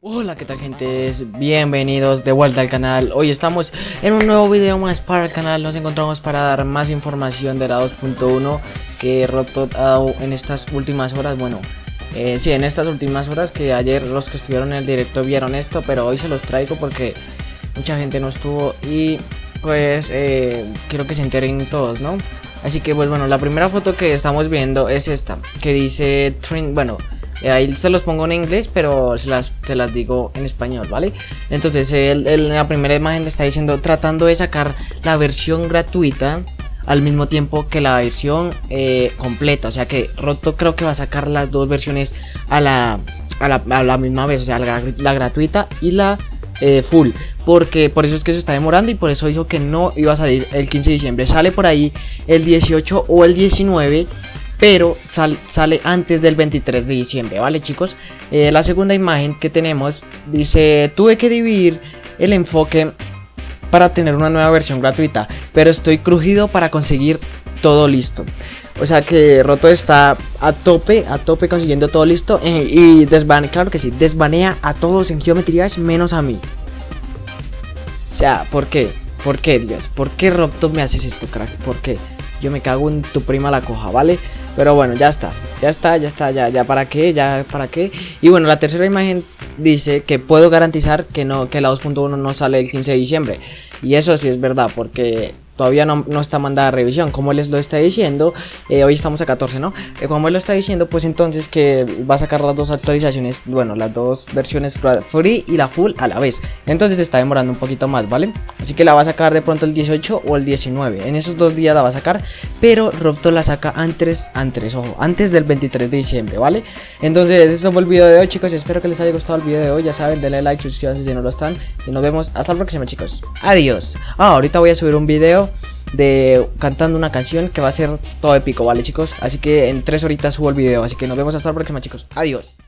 Hola, ¿qué tal gente? Bienvenidos de vuelta al canal. Hoy estamos en un nuevo video más para el canal. Nos encontramos para dar más información de la 2.1 que Rotot ha dado en estas últimas horas. Bueno, eh, sí, en estas últimas horas que ayer los que estuvieron en el directo vieron esto, pero hoy se los traigo porque mucha gente no estuvo y pues eh, quiero que se enteren todos, ¿no? Así que pues bueno, la primera foto que estamos viendo es esta, que dice, bueno, eh, ahí se los pongo en inglés, pero se las, las digo en español, ¿vale? Entonces, en la primera imagen está diciendo tratando de sacar la versión gratuita al mismo tiempo que la versión eh, completa. O sea que Roto creo que va a sacar las dos versiones a la, a la, misma vez. O sea, la, gratuita y la eh, full. Porque por eso es que se está demorando y por eso dijo que no iba a salir el 15 de diciembre. Sale por ahí el 18 o el 19 pero sale antes del 23 de diciembre, ¿vale chicos? Eh, la segunda imagen que tenemos dice, tuve que dividir el enfoque para tener una nueva versión gratuita, pero estoy crujido para conseguir todo listo. O sea que Roto está a tope, a tope consiguiendo todo listo eh, y desbanea, claro que sí, desbanea a todos en Geometry menos a mí. O sea, ¿por qué? ¿Por qué, Dios? ¿Por qué Roto me haces esto, crack? ¿Por qué? Yo me cago en tu prima la coja, ¿vale? Pero bueno, ya está, ya está, ya está, ya, ya para qué, ya para qué. Y bueno, la tercera imagen dice que puedo garantizar que no que la 2.1 no sale el 15 de diciembre. Y eso sí es verdad, porque todavía no, está mandada revisión. Como les lo está diciendo, eh, hoy estamos a 14, ¿no? Eh, como él lo está diciendo, pues entonces que va a sacar las dos actualizaciones, bueno, las dos versiones free y la full a la vez. Entonces está demorando un poquito más, ¿vale? Así que la va a sacar de pronto el 18 o el 19. En esos dos días la va a sacar, pero Robto la saca antes, antes, ojo, antes del 23 de diciembre, ¿vale? Entonces, eso fue el video de hoy, chicos. Espero que les haya gustado el video de hoy. Ya saben, denle like, suscríbanse si no lo están. Y nos vemos hasta la próxima, chicos. Adiós. Ah, ahorita voy a subir un video de cantando una canción que va a ser todo épico, ¿vale chicos? Así que en tres horitas subo el video, así que nos vemos hasta la próxima chicos, adiós.